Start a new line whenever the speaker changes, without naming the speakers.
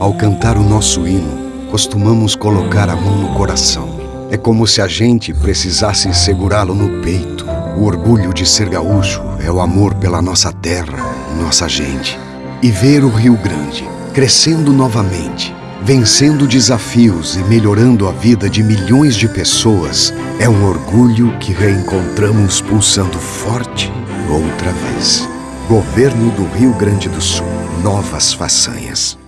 Ao cantar o nosso hino, costumamos colocar a mão no coração. É como se a gente precisasse segurá-lo no peito. O orgulho de ser gaúcho é o amor pela nossa terra, nossa gente. E ver o Rio Grande crescendo novamente, vencendo desafios e melhorando a vida de milhões de pessoas é um orgulho que reencontramos pulsando forte outra vez. Governo do Rio Grande do Sul. Novas façanhas.